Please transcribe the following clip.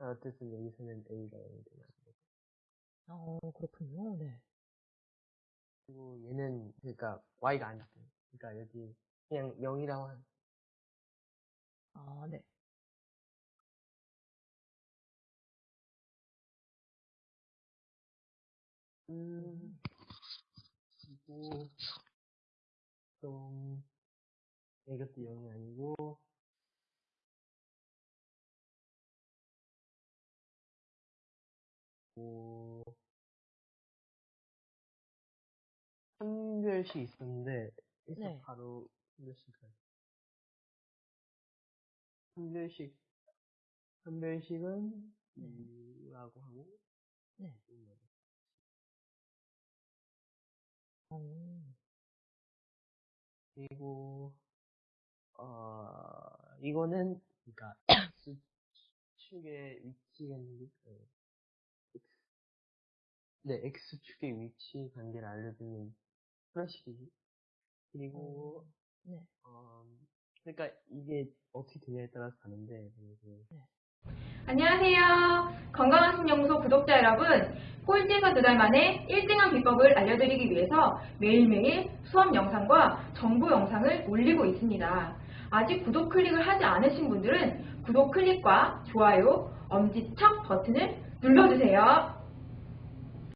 어쨌든 여기서는 A가 0이 되는 거고. 어, 그렇군요. 네. 그리고 얘는, 그러니까 Y가 아니고. 그러니까 여기 그냥 0이라고 한, 아, 네. 음, 그리고, 좀, 이것도 0이 아니고, 한별씩 있었는데, 그래서 네. 바로 한별씩 가요. 한별씩, 한별씩은 네. 2라고 하고, 네. 어, 그리고, 어, 이거는, 그니까, 위치관계, 어, X, 네, X축의 위치 관계를 알려주는 플래시이지 그리고, 네. 어, 그러니까 이게 어떻게 되냐에 따라서 다른데, 그래서 안녕하세요. 건강한 신연구소 구독자 여러분. 꼴찌에서 두 달 만에 1등한 비법을 알려드리기 위해서 매일매일 수업 영상과 정보 영상을 올리고 있습니다. 아직 구독 클릭을 하지 않으신 분들은 구독 클릭과 좋아요, 엄지척 버튼을 눌러주세요.